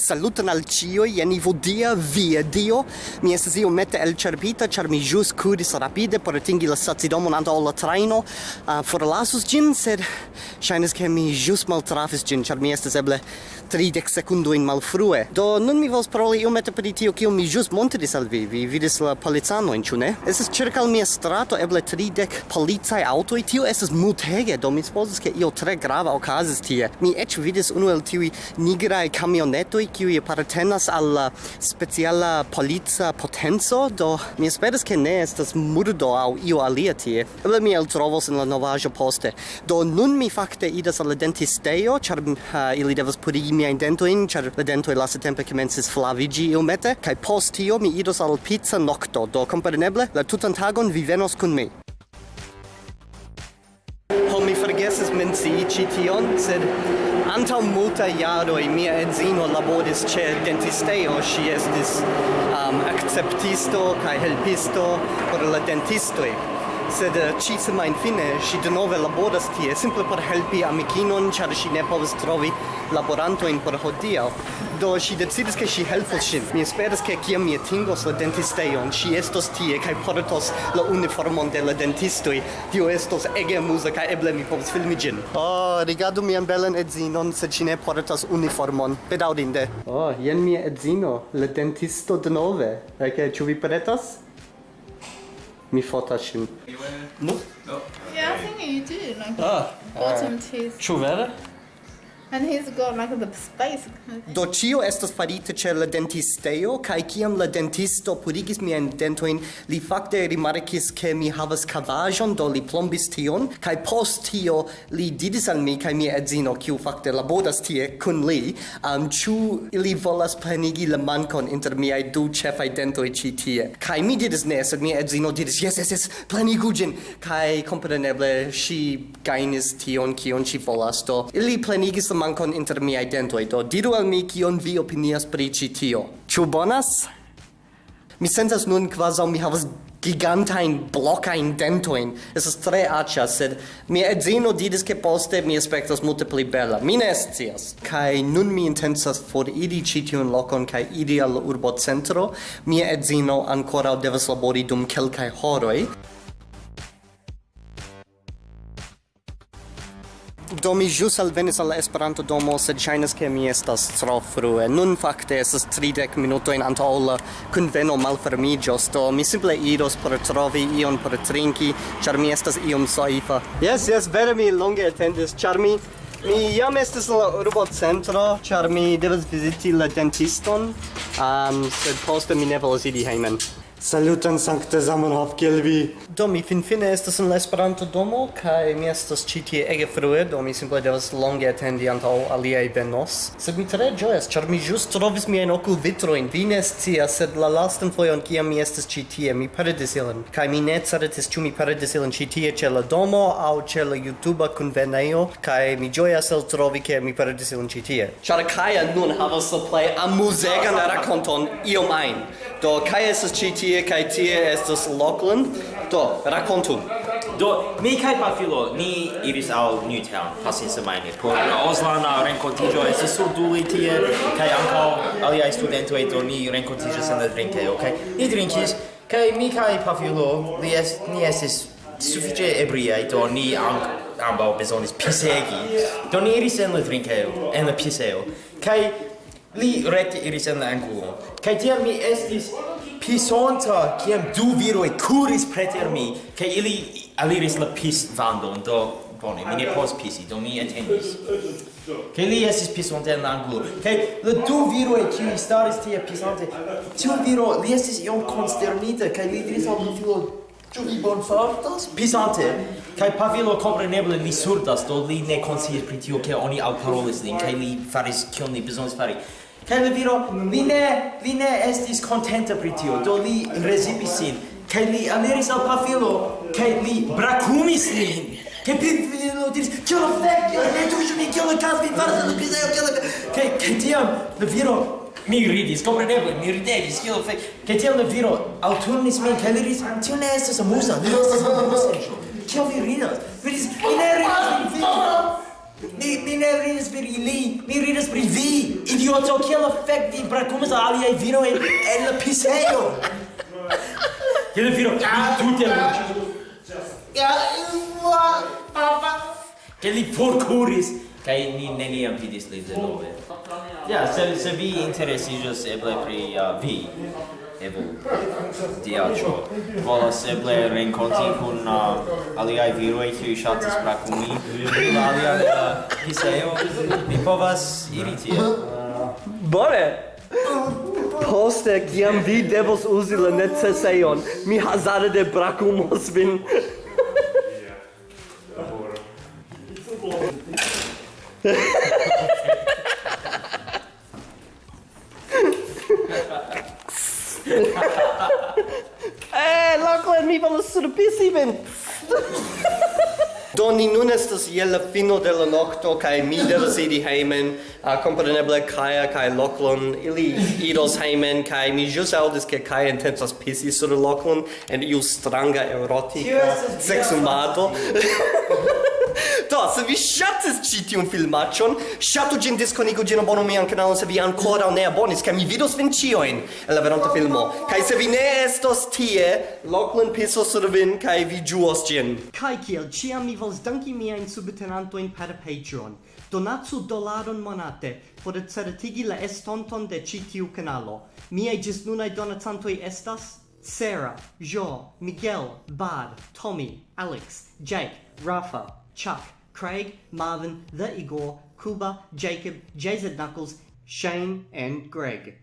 Saluton al cio, jen vodia via dio. Mi estes io mette el cerpita, char mi jus kuris rapide por atingi la stacidomon antaŭ la traino. Uh, forlasus gin, sed shainas che mi ĵus maltrafis gin, char mi estes eble 30 sekundojn malfrue. Do nun mi vols paroli iomete per tio, kiu mi jus montris al vi. Vi vidis la policanojn, ĉu es circa al mia strato eble 30 policaj aŭtoj. Tio estes mutege. do mi supposes che io tre grava okazis tie. Mi eĉ vidis unu el tiuj nigrai kamionetoj kiuj apartenas al la speciala polica potenco, do mi esperas ke ne estas murdo aŭ io alia tie. Eble mi eltrovos en la novaĵo poste. Do nun mi fakte idas al la dentistejo, ĉar uh, ili devas purigi miajn dentojn, ĉar la dentoj lastatempe komencis flaviĝi iomete, kaj post tio mi idos al pizza nokto, do kompreneble la tutan tagon vi venos kun mi. Ho, mi forgesis mencii ĉi tion, sed anta multa iaroi mia edzino laboris ce dentisteo, si estis um, acceptisto kai helpisto por la dentistoi sed eh, ci semain fine si de nove laboras tie simple por helpi amikinon char si ne povas trovi laborantojn por hodiaŭ. Do si decidis ke si helpos sin mi esperas ke kiam mi atingos la dentistejon si estos tie kaj portos la uniformon de la dentistoj. Tio estos ege amuza kaj eble mi povas filmi ĝin. Oh, rigardu mian belan edzinon sed ŝi ne portas uniformon. Bedaŭrinde. Oh, jen mia edzino la dentisto denove. Kaj okay, ĉu vi pretas me fortačím. No? No. Já jsem ji, ty, no. Ah. Potom tis. Čo vera? And he's got like the space. Do cio estas farite ĉe la dentisteo kaj kiam la dentisto purigis miajn dentojn, li fakte rimarkis ke mi havas kavaĵon, do li plombis tion kaj post tio li diris al mi kaj mia edzino, kiu fakte laboras tie kun li, um, ĉu ili volas plenigi la mankon inter miaj du ĉefaj dentoj ĉi tie. Kaj mi diris ne, sed mia edzino diris jes, jes, jes, plenigu ĝin kaj kompreneble ŝi gajnis tion kion ŝi volas do. Ili plenigis la mankon inter miaj dentoj. Do diru al mi kion vi opinias pri ĉi tio. Ĉu bonas? Mi sentas nun kvazaŭ mi havas gigantain blockain dentoin. Estas tre acia, sed mia edzino didis che poste mi aspectas multe pli bella. Mi ne scias. Kai nun mi intensas for iri citiun locon kai iri al urbo centro. Mia edzino ancora devas labori dum kelkai horoi. Do mi jus alvenis al Esperanto domo, sed ŝajnas ke mi estas tro frue. Nun fakte estas 30 minutojn antaŭ la kunveno malfermiĝos, do mi simple iros por trovi ion por trinki, ĉar mi estas iom soifa. Jes, jes, vere mi longe atendis, ĉar mi Mi jam estis la urbo centro, ĉar mi devas viziti la dentiston, um, sed poste mi ne volas iri hejmen. Saluton Sankte Zamenhof kiel vi. Do mi finfine estas en la Esperanto domo kaj mi estas ĉi tie ege frue, do mi simple devas longe atendi antaŭ aliaj venos. Sed mi tre ĝojas, ĉar mi ĵus trovis miajn okulvitrojn. Vi ne scias, sed la lastan fojon kiam mi estis ĉi tie, mi perdis ilin. Kaj mi ne certis ĉu mi perdis ilin ĉi tie ĉe la domo aŭ ĉe la YouTuba kunvenejo, kaj mi ĝojas el trovi ke mi perdis ilin ĉi tie. Ĉar Kaja nun havas la plej amuzegan rakonton iom ajn. Do Kaja estas ĉi tie tie kai tie estas Lockland. Do, rakontu. Do, mi kai Pafilo, ni iris al Newtown pasin semaine. por la Oslana renkontiĝo estas sur duli tie kai ankaŭ aliaj studentoj do ni renkontiĝas sen la drinke, kaj ni drinkis kai mi kai Pafilo li es ni estis sufiĉe ebriaj do ni ankaŭ ambaŭ bezonis pisegi. Do ni iris en la drinkeo, en la piseo. Kai Li rekte iris en la angulo. Kaj tiam mi estis pisonta, kiam du viroj kuris preter mi, kaj ili aliris la pisvandon, do bone, mi ne povas pisi, do mi atendis. Kaj li estis pisonta en la angulo. Kaj la du viroj kiuj staris tie pisante, tiu viro, li estis iom konsternita, kaj li diris al Pavilo, Ĉu vi bonfartas? Pisante, kaj Pavilo kompreneble li surdas, do li ne konsciis pri tio, ke oni alparolis lin, kaj li faris kion li bezonis fari. Kaj la viro li ne li ne estis kontenta pri tio, do li rezipis sin. Kaj li aliris al pafilo, kaj li brakumis lin. Kaj pafilo diris, "Kio la fek, ne tuŝu min, kio la kas, mi faras la pizzejo, kio la..." Kaj kaj tiam la viro mi ridis, compreneble, mi ridegis, kio fek. Kaj tiam la viro alturnis min, kaj li diris, "Tio ne estas amuza, ne estas amuza." Kio vi ridas? Vi diris, "Mi ne ridas, vi Mi, mi ne ridas per ili, mi ridas pri vi, idioto, kiel fek bracumas brakumas aliaj vino en, en la pisejo? Kiel vino, mi tute Ja, ja, papa. Che li forkuris, Kai ni neniam vidis li de nove Ja, se se vi interesiĝas eble pri uh, vi, eble diaĉo. Volas eble renkonti kun uh, aliaj viroj kiuj ŝatas prakumi kun alia uh, hiseo, vi povas iri tie. Bone! Poste, kiam vi devos uzi la necesejon, mi hazarde brakumos vin. Eh, Lachlan, mi volas surpisi vin! Do ni nun estas je la fino de la nokto kaj mi devas iri hejmen. Uh, kompreneble Kaja kaj Loklon ili iros hejmen kaj mi ĵus aŭdis ke Kaja intencas pisi sur Loklon en iu stranga erotika seksumado. Do, se vi ŝatis ĉi tiun filmaĉon, ŝatu ĝin, diskonigu ĝin, abonu mian kanalon se vi ankoraŭ ne abonis, kaj mi vidos vin ĉiujn en la veronta filmo. Kaj se vi ne estos tie, Lachlan pisos sur vin kaj vi ĝuos ĝin. Kaj kiel ĉiam mi volas danki miajn subtenantojn per Patreon. Donacu dolaron monate por certigi la estonton de ĉi tiu kanalo. Miaj ĝisnunaj donacantoj estas Sarah, Jo, Miguel, Bad, Tommy, Alex, Jake, Rafa, Chuck, Craig, Marvin, The Igor, Kuba, Jacob, JZ Knuckles, Shane, and Greg.